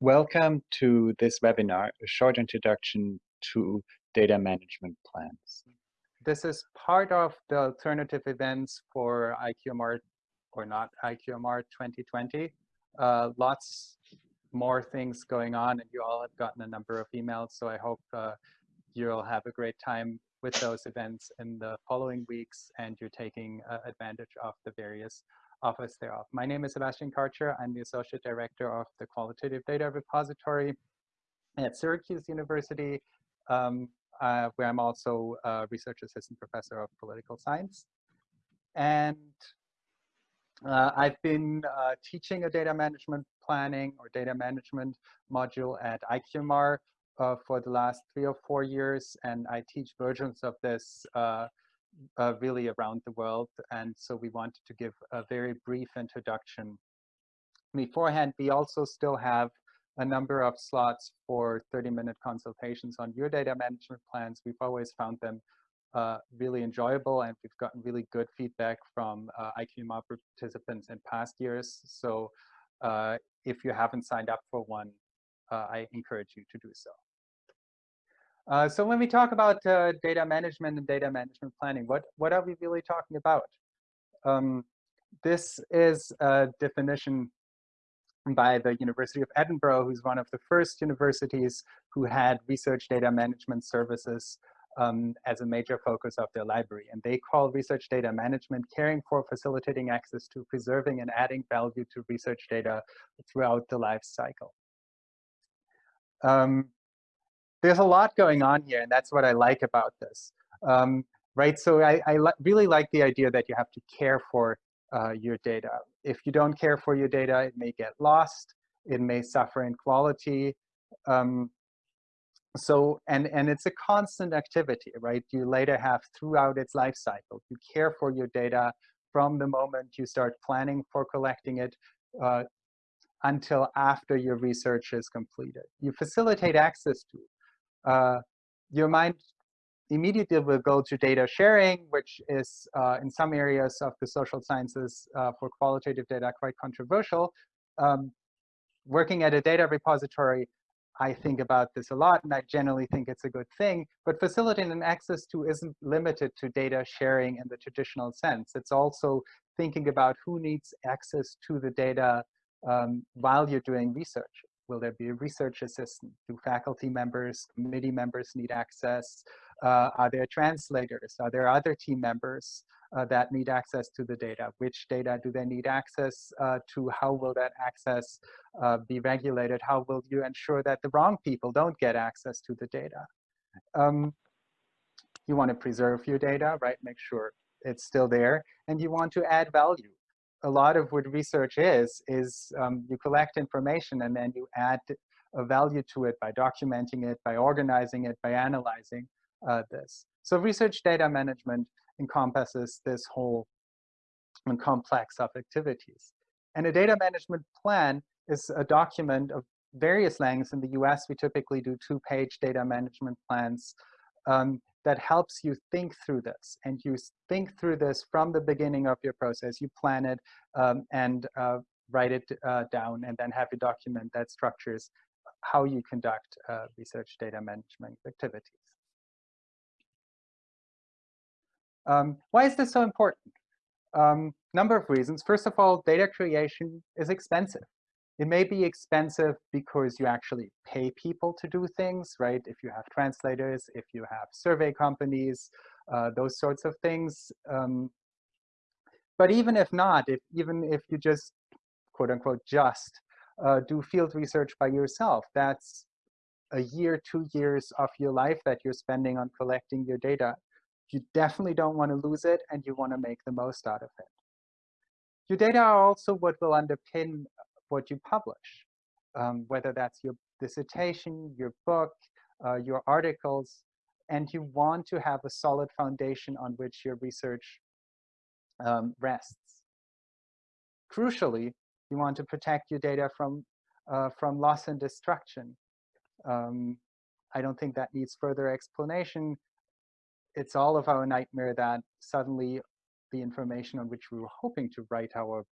Welcome to this webinar, a short introduction to data management plans. This is part of the alternative events for IQMR or not IQMR 2020. Uh, lots more things going on and you all have gotten a number of emails. So I hope uh, you'll have a great time with those events in the following weeks and you're taking uh, advantage of the various office thereof. My name is Sebastian Karcher. I'm the Associate Director of the Qualitative Data Repository at Syracuse University, um, uh, where I'm also a Research Assistant Professor of Political Science. And uh, I've been uh, teaching a data management planning or data management module at IQMR uh, for the last three or four years, and I teach versions of this uh, really around the world. And so we wanted to give a very brief introduction. Beforehand, we also still have a number of slots for 30-minute consultations on your data management plans. We've always found them uh, really enjoyable, and we've gotten really good feedback from uh, IQMR participants in past years. So uh, if you haven't signed up for one, uh, I encourage you to do so. Uh, so when we talk about uh, data management and data management planning, what, what are we really talking about? Um, this is a definition by the University of Edinburgh, who's one of the first universities who had research data management services um, as a major focus of their library. And they call research data management caring for, facilitating access to, preserving, and adding value to research data throughout the life cycle. Um, there's a lot going on here, and that's what I like about this. Um, right, so I, I li really like the idea that you have to care for uh, your data. If you don't care for your data, it may get lost, it may suffer in quality. Um, so, and, and it's a constant activity, right? You later have throughout its life cycle. You care for your data from the moment you start planning for collecting it uh, until after your research is completed. You facilitate access to it uh, your mind immediately will go to data sharing, which is uh, in some areas of the social sciences uh, for qualitative data quite controversial. Um, working at a data repository, I think about this a lot, and I generally think it's a good thing. But facilitating access to isn't limited to data sharing in the traditional sense. It's also thinking about who needs access to the data um, while you're doing research. Will there be a research assistant? Do faculty members, committee members need access? Uh, are there translators? Are there other team members uh, that need access to the data? Which data do they need access uh, to? How will that access uh, be regulated? How will you ensure that the wrong people don't get access to the data? Um, you want to preserve your data, right? Make sure it's still there. And you want to add value a lot of what research is, is um, you collect information and then you add a value to it by documenting it, by organizing it, by analyzing uh, this. So research data management encompasses this whole complex of activities. And a data management plan is a document of various lengths. In the US, we typically do two-page data management plans um, that helps you think through this. And you think through this from the beginning of your process. You plan it um, and uh, write it uh, down and then have a document that structures how you conduct uh, research data management activities. Um, why is this so important? Um, number of reasons. First of all, data creation is expensive. It may be expensive because you actually pay people to do things, right? If you have translators, if you have survey companies, uh, those sorts of things. Um, but even if not, if even if you just, quote unquote, just uh, do field research by yourself, that's a year, two years of your life that you're spending on collecting your data. You definitely don't want to lose it, and you want to make the most out of it. Your data are also what will underpin what you publish, um, whether that's your dissertation, your book, uh, your articles, and you want to have a solid foundation on which your research um, rests. Crucially, you want to protect your data from, uh, from loss and destruction. Um, I don't think that needs further explanation. It's all of our nightmare that suddenly the information on which we were hoping to write our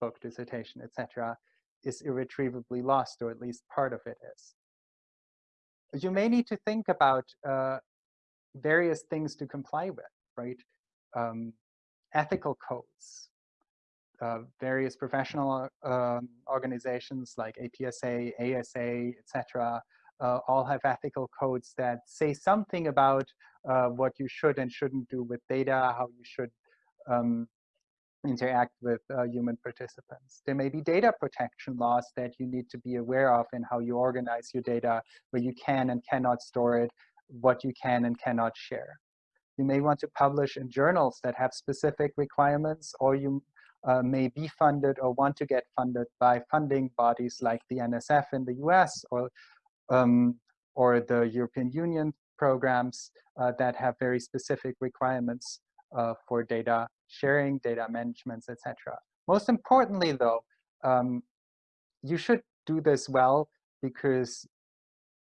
book, dissertation, etc., is irretrievably lost, or at least part of it is. You may need to think about uh, various things to comply with, right? Um, ethical codes, uh, various professional uh, organizations like APSA, ASA, etc., uh, all have ethical codes that say something about uh, what you should and shouldn't do with data, how you should um, interact with uh, human participants. There may be data protection laws that you need to be aware of in how you organize your data, where you can and cannot store it, what you can and cannot share. You may want to publish in journals that have specific requirements, or you uh, may be funded or want to get funded by funding bodies like the NSF in the US or, um, or the European Union programs uh, that have very specific requirements uh, for data sharing, data management, etc. Most importantly, though, um, you should do this well because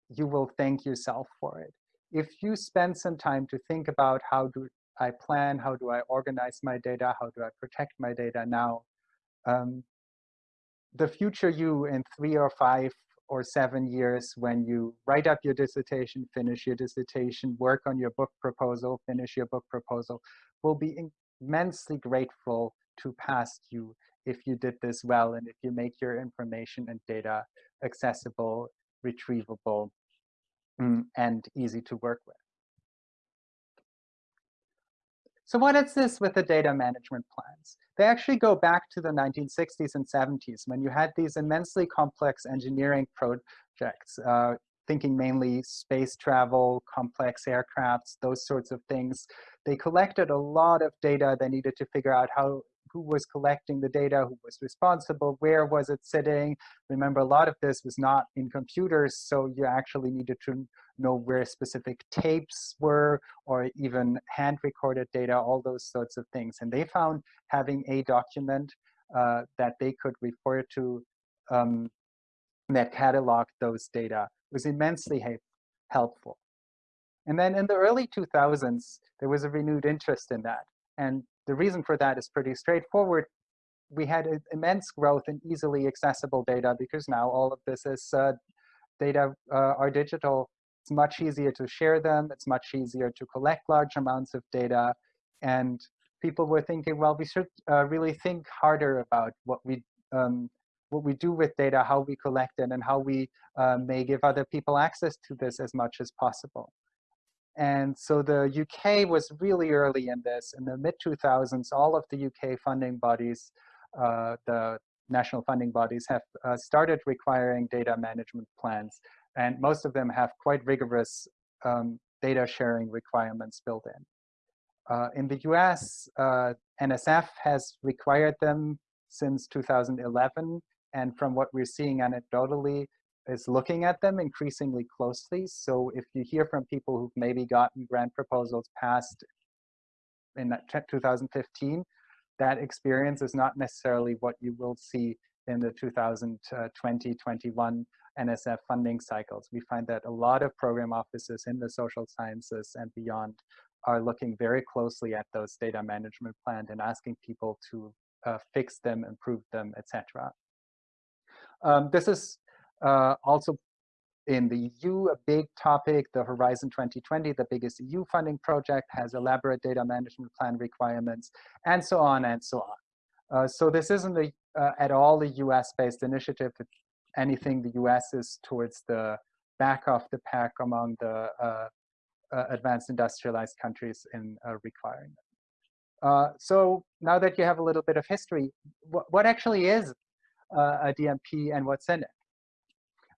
you will thank yourself for it. If you spend some time to think about how do I plan, how do I organize my data, how do I protect my data now, um, the future you in three or five or seven years when you write up your dissertation, finish your dissertation, work on your book proposal, finish your book proposal, will be immensely grateful to past you if you did this well and if you make your information and data accessible, retrievable, mm, and easy to work with. So what is this with the data management plans? They actually go back to the 1960s and 70s when you had these immensely complex engineering projects, uh, thinking mainly space travel, complex aircrafts, those sorts of things, they collected a lot of data. They needed to figure out how who was collecting the data, who was responsible, where was it sitting. Remember, a lot of this was not in computers, so you actually needed to know where specific tapes were, or even hand-recorded data, all those sorts of things. And they found having a document uh, that they could refer to um, that cataloged those data was immensely helpful. And then in the early 2000s, there was a renewed interest in that. And the reason for that is pretty straightforward. We had immense growth in easily accessible data because now all of this is uh, data uh, are digital. It's much easier to share them. It's much easier to collect large amounts of data. And people were thinking, well, we should uh, really think harder about what we um, what we do with data, how we collect it, and how we uh, may give other people access to this as much as possible. And so the UK was really early in this. In the mid-2000s, all of the UK funding bodies, uh, the national funding bodies have uh, started requiring data management plans. And most of them have quite rigorous um, data sharing requirements built in. Uh, in the US, uh, NSF has required them since 2011. And from what we're seeing anecdotally, is looking at them increasingly closely. So if you hear from people who've maybe gotten grant proposals passed in 2015, that experience is not necessarily what you will see in the 2020-21 NSF funding cycles. We find that a lot of program offices in the social sciences and beyond are looking very closely at those data management plans and asking people to uh, fix them, improve them, etc. Um, this is uh, also in the EU, a big topic, the Horizon 2020, the biggest EU funding project, has elaborate data management plan requirements, and so on and so on. Uh, so this isn't a, uh, at all a US-based initiative. If anything, the US is towards the back of the pack among the uh, uh advanced industrialized countries in uh, requiring so now that you have a little bit of history, wh what actually is a DMP and what's in it?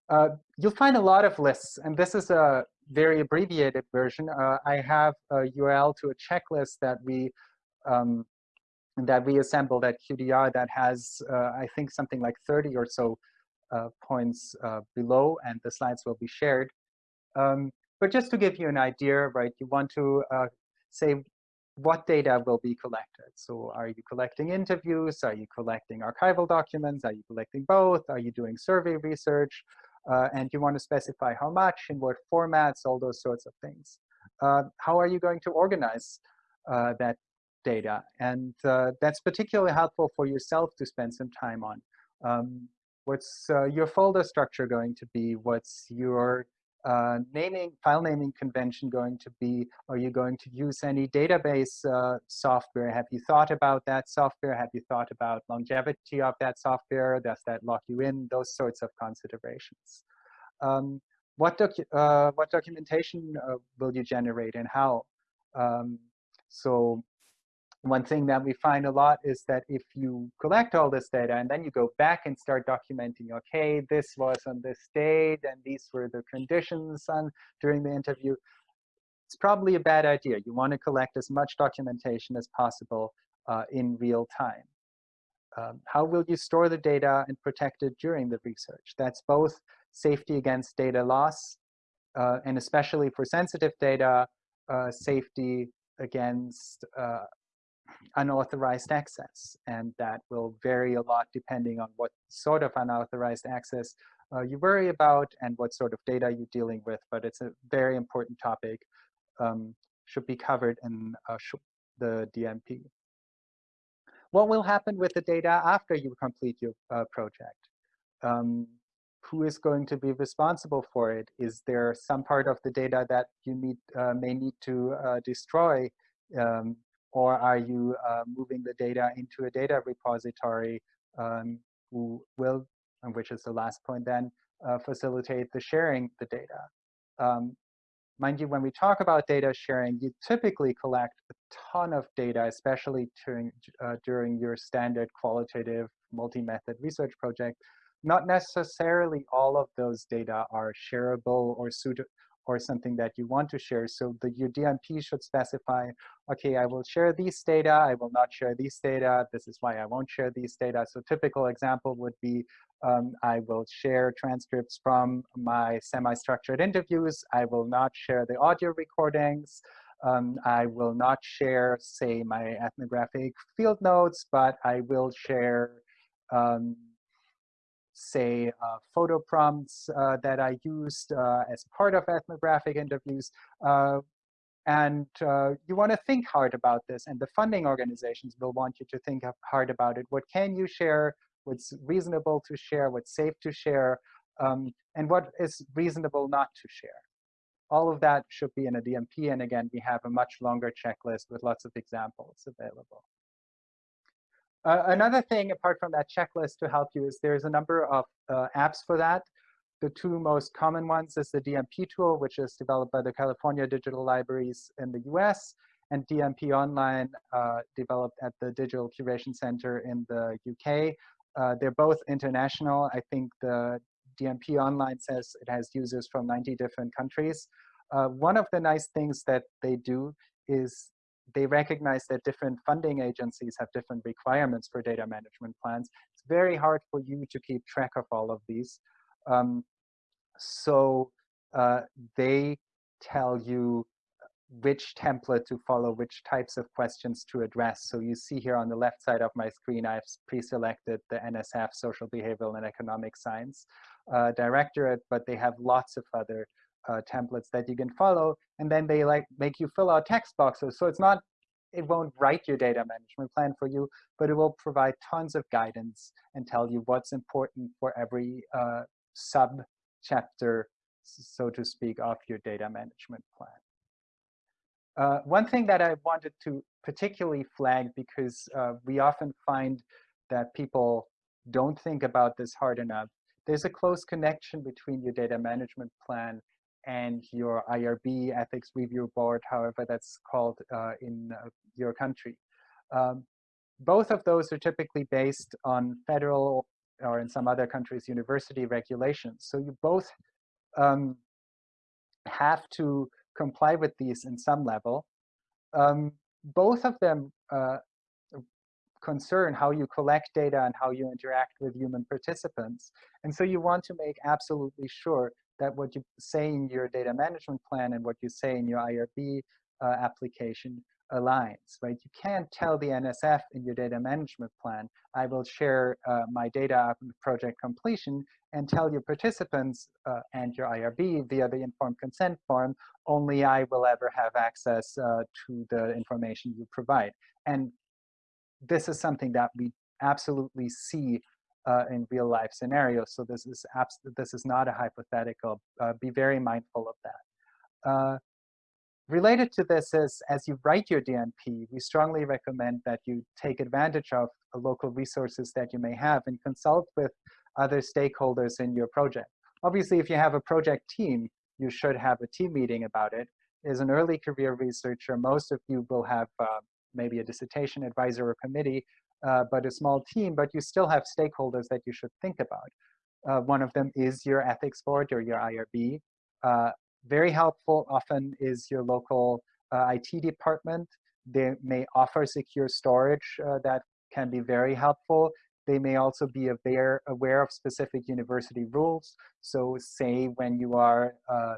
Uh, you'll find a lot of lists, and this is a very abbreviated version. Uh, I have a URL to a checklist that we um, that we assembled at QDR that has, uh, I think, something like 30 or so uh, points uh, below, and the slides will be shared. Um, but just to give you an idea, right, you want to say what data will be collected. So are you collecting interviews? Are you collecting archival documents? Are you collecting both? Are you doing survey research? Uh, and you want to specify how much, in what formats, all those sorts of things. Uh, how are you going to organize uh, that data? And uh, that's particularly helpful for yourself to spend some time on. Um, what's uh, your folder structure going to be? What's your uh, naming, file naming convention going to be? Are you going to use any database uh, software? Have you thought about that software? Have you thought about longevity of that software? Does that lock you in? Those sorts of considerations. Um, what, docu uh, what documentation uh, will you generate and how? Um, so one thing that we find a lot is that if you collect all this data and then you go back and start documenting, okay, this was on this date and these were the conditions on during the interview, it's probably a bad idea. You want to collect as much documentation as possible uh, in real time. Um, how will you store the data and protect it during the research? That's both safety against data loss, uh, and especially for sensitive data, uh, safety against uh, unauthorized access. And that will vary a lot depending on what sort of unauthorized access uh, you worry about and what sort of data you're dealing with. But it's a very important topic, um, should be covered in uh, the DMP. What will happen with the data after you complete your uh, project? Um, who is going to be responsible for it? Is there some part of the data that you need, uh, may need to uh, destroy? Um, or are you uh, moving the data into a data repository um, who will, which is the last point then, uh, facilitate the sharing the data. Um, mind you, when we talk about data sharing, you typically collect a ton of data, especially during, uh, during your standard qualitative multi-method research project. Not necessarily all of those data are shareable or suitable or something that you want to share. So the your DMP should specify, okay, I will share these data, I will not share these data, this is why I won't share these data. So typical example would be, um, I will share transcripts from my semi-structured interviews, I will not share the audio recordings, um, I will not share, say, my ethnographic field notes, but I will share um, say, uh, photo prompts uh, that I used uh, as part of ethnographic interviews. Uh, and uh, you want to think hard about this. And the funding organizations will want you to think hard about it. What can you share? What's reasonable to share? What's safe to share? Um, and what is reasonable not to share? All of that should be in a DMP. And again, we have a much longer checklist with lots of examples available. Uh, another thing, apart from that checklist to help you, is there's a number of uh, apps for that. The two most common ones is the DMP tool, which is developed by the California Digital Libraries in the US, and DMP Online, uh, developed at the Digital Curation Center in the UK. Uh, they're both international. I think the DMP Online says it has users from 90 different countries. Uh, one of the nice things that they do is they recognize that different funding agencies have different requirements for data management plans. It's very hard for you to keep track of all of these. Um, so uh, they tell you which template to follow, which types of questions to address. So you see here on the left side of my screen, I've pre-selected the NSF Social Behavioral and Economic Science uh, Directorate, but they have lots of other uh, templates that you can follow, and then they like make you fill out text boxes. So it's not, it won't write your data management plan for you, but it will provide tons of guidance and tell you what's important for every uh, sub chapter, so to speak, of your data management plan. Uh, one thing that I wanted to particularly flag because uh, we often find that people don't think about this hard enough. There's a close connection between your data management plan and your IRB ethics review board, however that's called uh, in uh, your country. Um, both of those are typically based on federal or in some other countries university regulations. So you both um, have to comply with these in some level. Um, both of them uh, concern how you collect data and how you interact with human participants. And so you want to make absolutely sure that what you say in your data management plan and what you say in your IRB uh, application aligns, right? You can't tell the NSF in your data management plan, I will share uh, my data project completion and tell your participants uh, and your IRB via the informed consent form, only I will ever have access uh, to the information you provide. And this is something that we absolutely see uh, in real life scenarios. So this is this is not a hypothetical. Uh, be very mindful of that. Uh, related to this is, as you write your DMP, we strongly recommend that you take advantage of local resources that you may have and consult with other stakeholders in your project. Obviously, if you have a project team, you should have a team meeting about it. As an early career researcher, most of you will have uh, maybe a dissertation advisor or committee, uh, but a small team, but you still have stakeholders that you should think about. Uh, one of them is your ethics board or your IRB. Uh, very helpful often is your local uh, IT department. They may offer secure storage uh, that can be very helpful. They may also be aware, aware of specific university rules. So say when you are uh,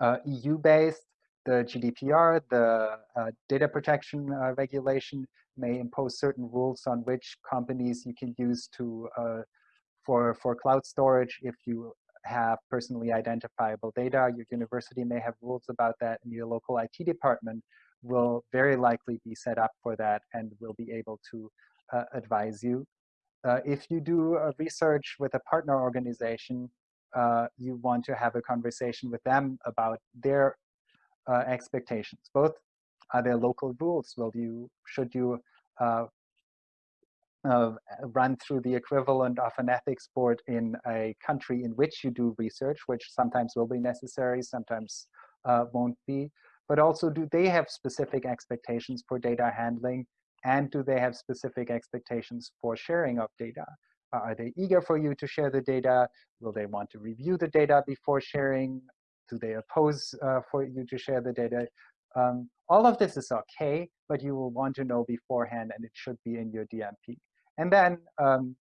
uh, EU-based, the GDPR, the uh, data protection uh, regulation may impose certain rules on which companies you can use to uh, for for cloud storage if you have personally identifiable data. Your university may have rules about that, and your local IT department will very likely be set up for that and will be able to uh, advise you. Uh, if you do research with a partner organization, uh, you want to have a conversation with them about their uh, expectations. Both are there local rules? Will you should you uh, uh, run through the equivalent of an ethics board in a country in which you do research, which sometimes will be necessary, sometimes uh, won't be. But also, do they have specific expectations for data handling? And do they have specific expectations for sharing of data? Are they eager for you to share the data? Will they want to review the data before sharing? Do they oppose uh, for you to share the data? Um, all of this is okay, but you will want to know beforehand, and it should be in your DMP. And then um,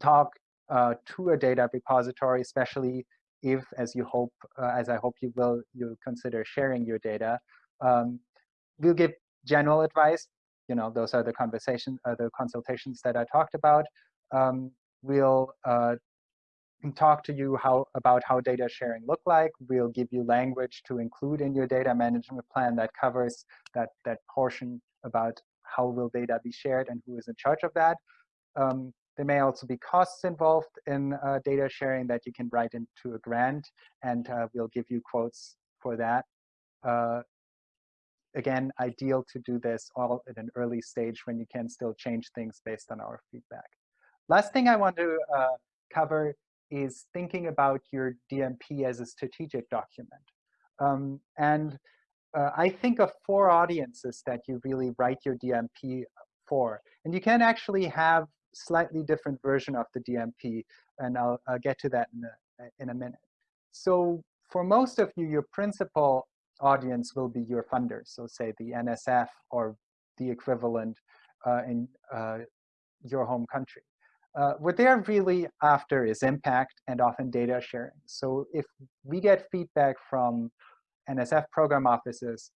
talk uh, to a data repository, especially if, as you hope, uh, as I hope you will, you consider sharing your data. Um, we'll give general advice. You know, those are the conversation, uh, the consultations that I talked about um, we'll uh, talk to you how about how data sharing look like. We'll give you language to include in your data management plan that covers that, that portion about how will data be shared and who is in charge of that. Um, there may also be costs involved in uh, data sharing that you can write into a grant, and uh, we'll give you quotes for that. Uh, again, ideal to do this all at an early stage when you can still change things based on our feedback. Last thing I want to uh, cover is thinking about your DMP as a strategic document. Um, and uh, I think of four audiences that you really write your DMP for. And you can actually have slightly different version of the DMP, and I'll, I'll get to that in a, in a minute. So for most of you, your principal audience will be your funders. So say the NSF or the equivalent uh, in uh, your home country. Uh, what they're really after is impact and often data sharing. So if we get feedback from NSF program offices,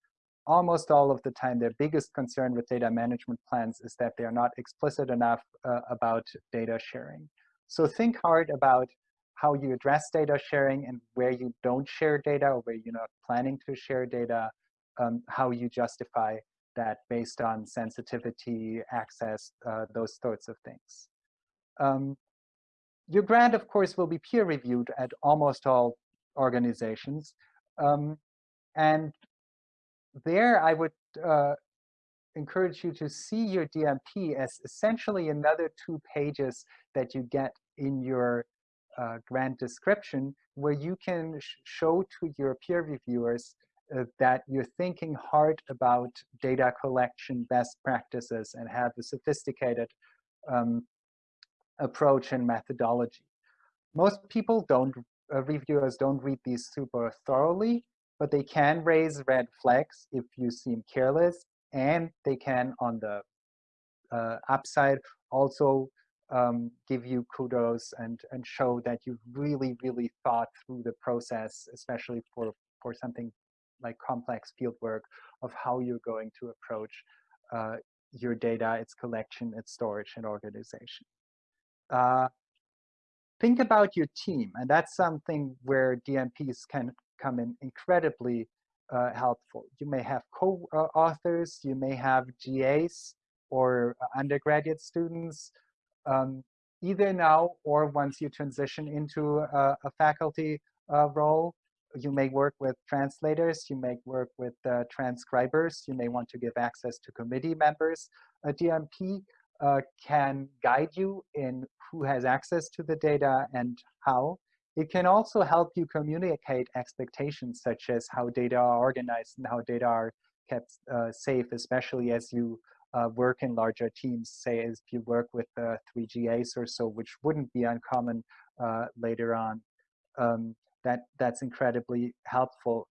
almost all of the time their biggest concern with data management plans is that they are not explicit enough uh, about data sharing. So think hard about how you address data sharing and where you don't share data or where you're not planning to share data, um, how you justify that based on sensitivity, access, uh, those sorts of things. Um, your grant, of course, will be peer reviewed at almost all organizations. Um, and there I would uh, encourage you to see your DMP as essentially another two pages that you get in your uh, grant description where you can sh show to your peer reviewers uh, that you're thinking hard about data collection best practices and have a sophisticated um, approach and methodology. Most people don't, uh, reviewers don't read these super thoroughly, but they can raise red flags if you seem careless, and they can, on the uh, upside, also um, give you kudos and, and show that you really, really thought through the process, especially for, for something like complex fieldwork of how you're going to approach uh, your data, its collection, its storage, and organization uh, think about your team. And that's something where DMPs can come in incredibly uh, helpful. You may have co-authors, you may have GAs or undergraduate students um, either now or once you transition into a, a faculty uh, role. You may work with translators, you may work with uh, transcribers, you may want to give access to committee members. A DMP uh, can guide you in who has access to the data and how. It can also help you communicate expectations such as how data are organized and how data are kept uh, safe, especially as you uh, work in larger teams, say if you work with uh, 3GAs or so, which wouldn't be uncommon uh, later on. Um, that, that's incredibly helpful.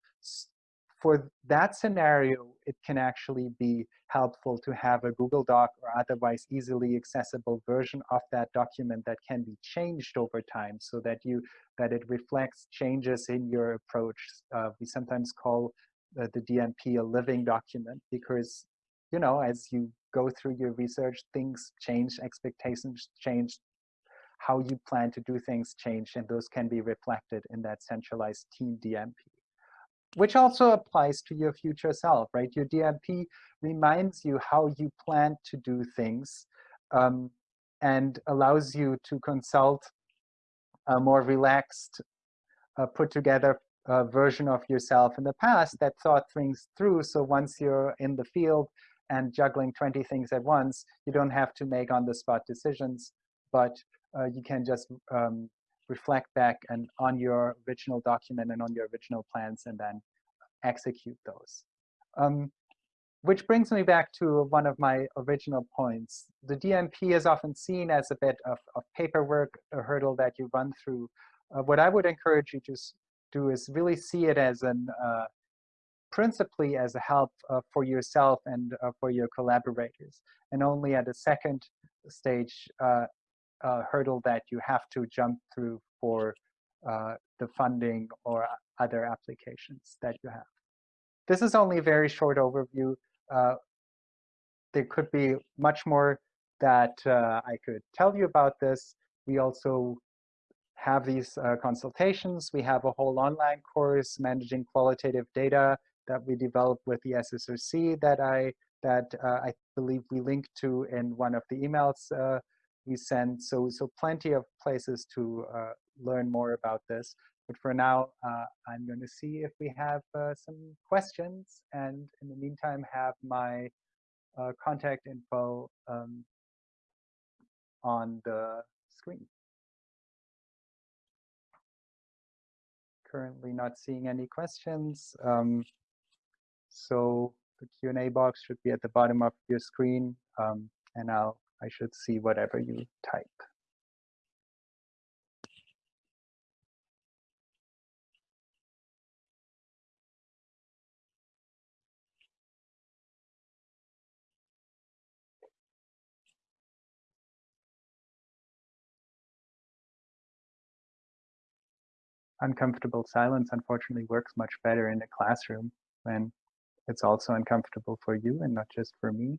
For that scenario, it can actually be helpful to have a Google Doc or otherwise easily accessible version of that document that can be changed over time so that you that it reflects changes in your approach. Uh, we sometimes call uh, the DMP a living document because you know, as you go through your research, things change, expectations change, how you plan to do things change, and those can be reflected in that centralized team DMP. Which also applies to your future self, right? Your DMP reminds you how you plan to do things um, and allows you to consult a more relaxed, uh, put together uh, version of yourself in the past that thought things through. So once you're in the field, and juggling 20 things at once, you don't have to make on-the-spot decisions, but uh, you can just um, reflect back and on your original document and on your original plans and then execute those. Um, which brings me back to one of my original points. The DMP is often seen as a bit of, of paperwork, a hurdle that you run through. Uh, what I would encourage you to do is really see it as an uh, principally as a help uh, for yourself and uh, for your collaborators, and only at a second stage uh, uh hurdle that you have to jump through for uh, the funding or other applications that you have. This is only a very short overview. Uh, there could be much more that I could tell you about this. We also have these uh, consultations. We have a whole online course, Managing Qualitative Data, that we developed with the SSRC that I that uh, I believe we linked to in one of the emails uh, we sent. So so plenty of places to uh, learn more about this. But for now, uh, I'm going to see if we have uh, some questions, and in the meantime, have my uh, contact info um, on the screen. Currently not seeing any questions. Um, so the Q&A box should be at the bottom of your screen, um, and I'll, I should see whatever you type. uncomfortable silence unfortunately works much better in a classroom when it's also uncomfortable for you and not just for me.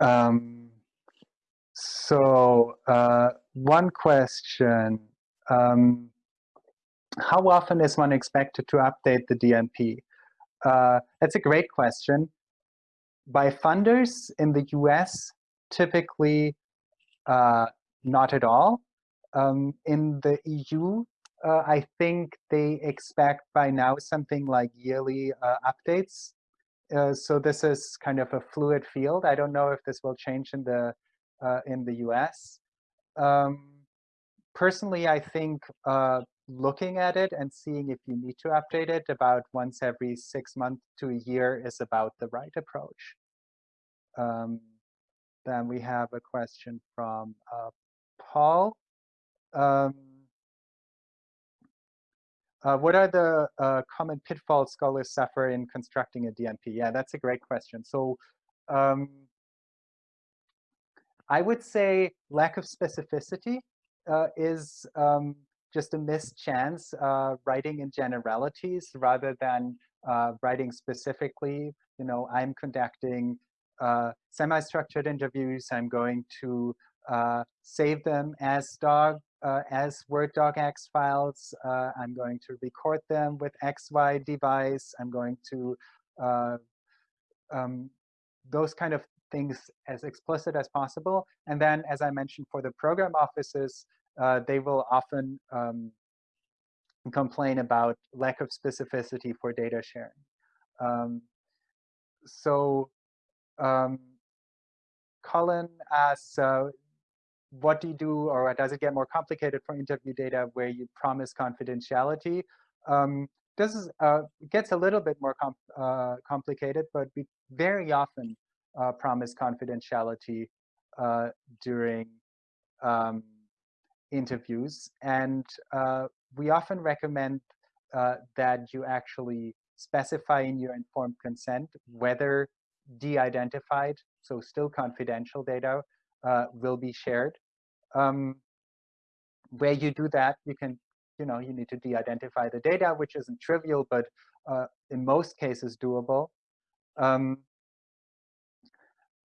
Um, so uh, one question, um, how often is one expected to update the DMP? Uh, that's a great question. By funders in the US, typically uh, not at all. Um, in the EU, uh, I think they expect by now something like yearly uh, updates uh, so this is kind of a fluid field. I don't know if this will change in the uh, in the US. Um, personally, I think uh, looking at it and seeing if you need to update it about once every six months to a year is about the right approach. Um, then we have a question from uh, Paul. Um, uh, what are the uh, common pitfalls scholars suffer in constructing a DMP? Yeah, that's a great question. So um, I would say lack of specificity uh, is um, just a missed chance uh, writing in generalities rather than uh, writing specifically. You know, I'm conducting uh, semi-structured interviews. I'm going to uh, save them as dog uh, as Word docx files. Uh, I'm going to record them with XY device. I'm going to uh, um, those kind of things as explicit as possible. And then, as I mentioned, for the program offices, uh, they will often um, complain about lack of specificity for data sharing. Um, so um, Colin asks, uh, what do you do, or does it get more complicated for interview data where you promise confidentiality? Um, this is, uh, gets a little bit more uh, complicated, but we very often uh, promise confidentiality uh, during um, interviews. And uh, we often recommend uh, that you actually specify in your informed consent whether de-identified, so still confidential data, uh, will be shared. Um, where you do that, you can, you know, you need to de-identify the data, which isn't trivial, but uh, in most cases doable. Um,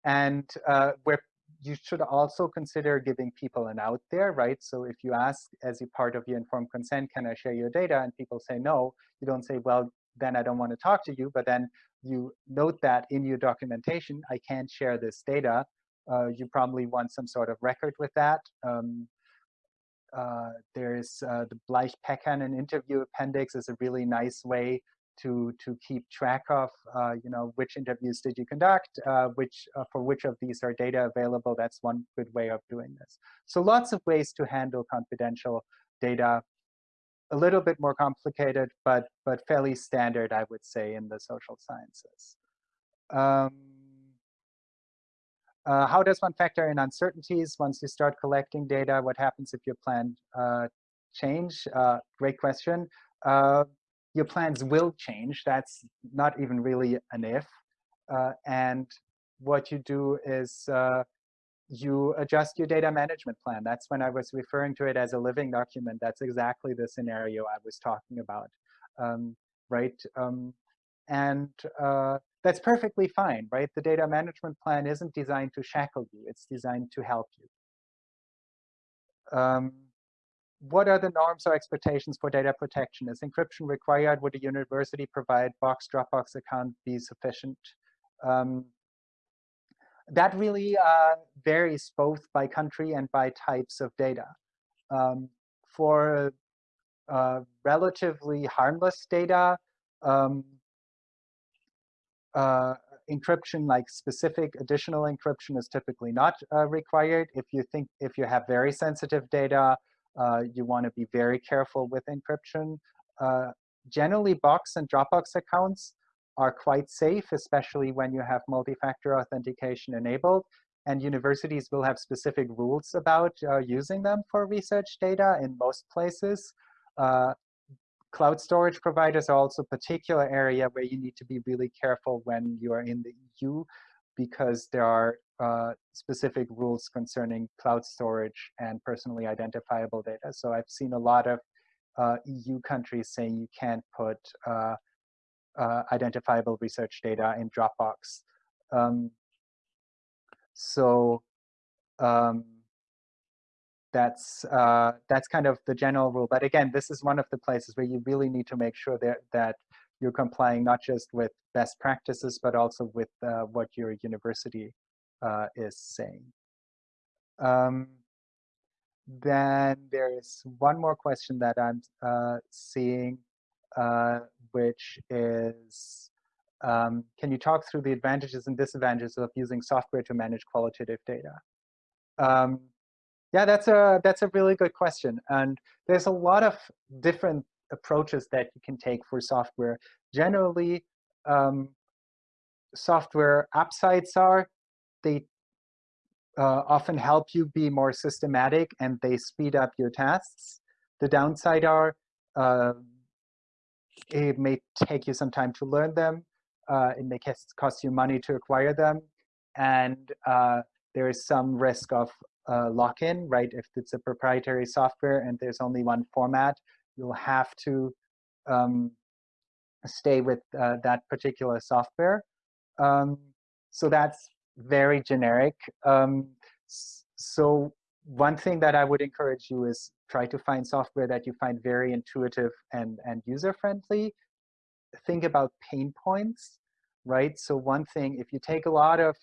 and uh, where you should also consider giving people an out there, right? So if you ask as a part of your informed consent, can I share your data? And people say no, you don't say, well, then I don't want to talk to you. But then you note that in your documentation, I can't share this data. Uh, you probably want some sort of record with that. Um, uh, there's uh, the Bleich Pekkanen interview appendix is a really nice way to to keep track of uh, you know which interviews did you conduct, uh, which uh, for which of these are data available. That's one good way of doing this. So lots of ways to handle confidential data. A little bit more complicated, but but fairly standard, I would say, in the social sciences. Um, uh, how does one factor in uncertainties once you start collecting data? What happens if your plan uh, change? Uh, great question. Uh, your plans will change. That's not even really an if. Uh, and what you do is uh, you adjust your data management plan. That's when I was referring to it as a living document. That's exactly the scenario I was talking about, um, right? Um, and that's perfectly fine, right? The data management plan isn't designed to shackle you. It's designed to help you. Um, what are the norms or expectations for data protection? Is encryption required? Would a university provide Box Dropbox account be sufficient? Um, that really uh, varies both by country and by types of data. Um, for uh, relatively harmless data, um, uh, encryption, like specific additional encryption, is typically not uh, required. If you think if you have very sensitive data, uh, you want to be very careful with encryption. Uh, generally, Box and Dropbox accounts are quite safe, especially when you have multi-factor authentication enabled. And universities will have specific rules about uh, using them for research data in most places. Uh, cloud storage providers are also a particular area where you need to be really careful when you are in the EU because there are uh, specific rules concerning cloud storage and personally identifiable data. So I've seen a lot of uh, EU countries saying you can't put uh, uh, identifiable research data in Dropbox. Um, so um, that's uh, that's kind of the general rule. But again, this is one of the places where you really need to make sure that that you're complying not just with best practices, but also with uh, what your university uh, is saying. Um, then there is one more question that I'm uh, seeing, uh, which is, um, can you talk through the advantages and disadvantages of using software to manage qualitative data? Um, yeah, that's a that's a really good question, and there's a lot of different approaches that you can take for software. Generally, um, software sites are they uh, often help you be more systematic and they speed up your tasks. The downside are uh, it may take you some time to learn them. Uh, it may cost you money to acquire them. And uh, there is some risk of uh, lock-in, right? If it's a proprietary software and there's only one format, you'll have to um, stay with uh, that particular software. Um, so that's very generic. Um, so one thing that I would encourage you is try to find software that you find very intuitive and, and user-friendly. Think about pain points, right? So one thing, if you take a lot of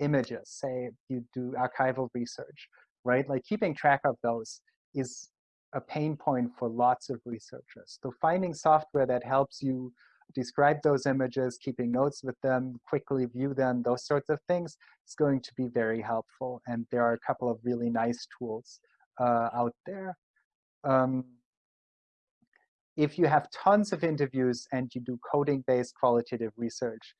images, say you do archival research, right? Like keeping track of those is a pain point for lots of researchers. So finding software that helps you describe those images, keeping notes with them, quickly view them, those sorts of things is going to be very helpful. And there are a couple of really nice tools uh, out there. Um, if you have tons of interviews and you do coding-based qualitative research,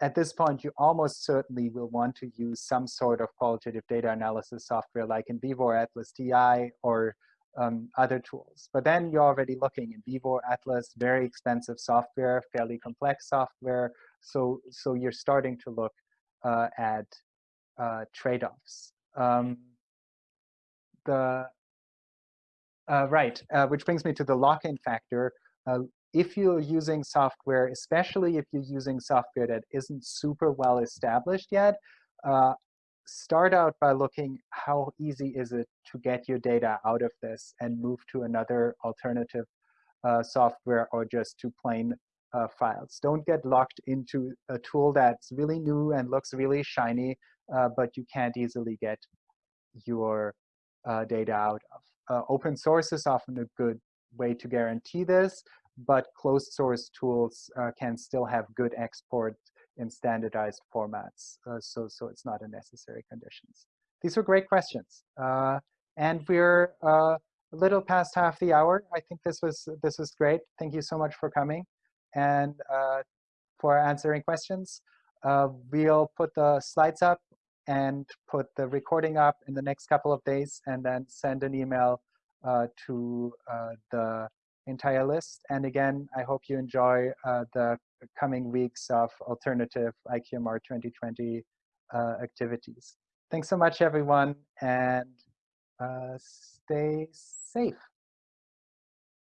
at this point, you almost certainly will want to use some sort of qualitative data analysis software like in NVivo or Atlas TI or um, other tools. But then you're already looking at NVivo, Atlas, very expensive software, fairly complex software. So, so you're starting to look uh, at uh, trade-offs. Um, the uh, right, uh, which brings me to the lock-in factor. If you're using software, especially if you're using software that isn't super well established yet, uh, start out by looking how easy is it to get your data out of this and move to another alternative uh, software or just to plain uh, files. Don't get locked into a tool that's really new and looks really shiny, uh, but you can't easily get your uh, data out of. Uh, open source is often a good way to guarantee this, but closed source tools uh, can still have good export in standardized formats. Uh, so, so it's not a necessary conditions. These were great questions. Uh, and we're uh, a little past half the hour. I think this was, this was great. Thank you so much for coming and uh, for answering questions. Uh, we'll put the slides up and put the recording up in the next couple of days and then send an email to the entire list. And again, I hope you enjoy uh, the coming weeks of alternative IQMR 2020 uh, activities. Thanks so much, everyone, and uh, stay safe.